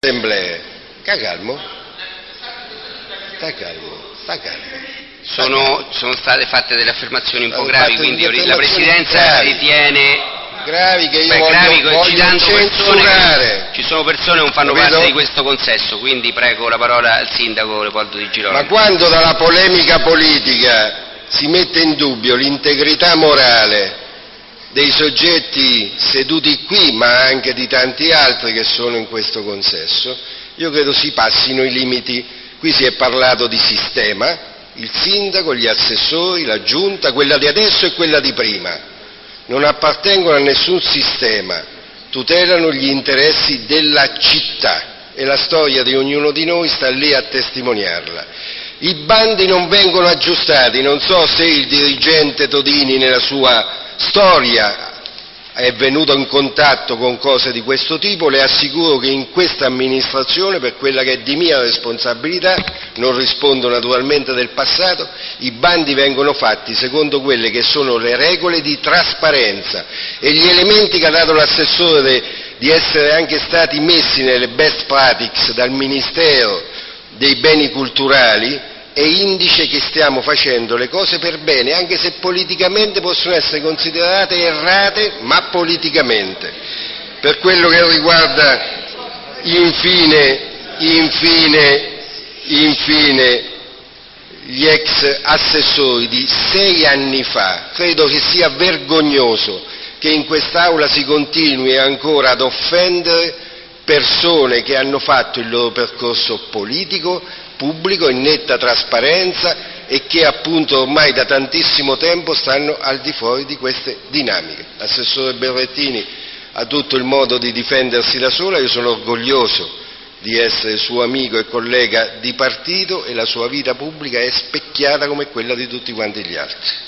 assemblee. Sta calmo? Sta calmo, sta calmo. Sono, sono state fatte delle affermazioni un po' gravi, quindi la Presidenza gravi. ritiene Gravi che io Beh, voglio, gravi, voglio persone ci sono persone che non fanno Capito? parte di questo consesso, quindi prego la parola al sindaco Leopoldo Di Girolamo. Ma quando dalla polemica politica si mette in dubbio l'integrità morale dei soggetti seduti qui, ma anche di tanti altri che sono in questo consesso, io credo si passino i limiti. Qui si è parlato di sistema, il sindaco, gli assessori, la giunta, quella di adesso e quella di prima. Non appartengono a nessun sistema, tutelano gli interessi della città e la storia di ognuno di noi sta lì a testimoniarla. I bandi non vengono aggiustati, non so se il dirigente Todini nella sua storia è venuto in contatto con cose di questo tipo, le assicuro che in questa amministrazione, per quella che è di mia responsabilità, non rispondo naturalmente del passato, i bandi vengono fatti secondo quelle che sono le regole di trasparenza e gli elementi che ha dato l'assessore di essere anche stati messi nelle best practices dal Ministero dei beni culturali è indice che stiamo facendo le cose per bene, anche se politicamente possono essere considerate errate, ma politicamente. Per quello che riguarda infine, infine, infine gli ex assessori di sei anni fa, credo che sia vergognoso che in quest'Aula si continui ancora ad offendere persone che hanno fatto il loro percorso politico, pubblico, in netta trasparenza e che appunto ormai da tantissimo tempo stanno al di fuori di queste dinamiche. L'assessore Berrettini ha tutto il modo di difendersi da sola, io sono orgoglioso di essere suo amico e collega di partito e la sua vita pubblica è specchiata come quella di tutti quanti gli altri.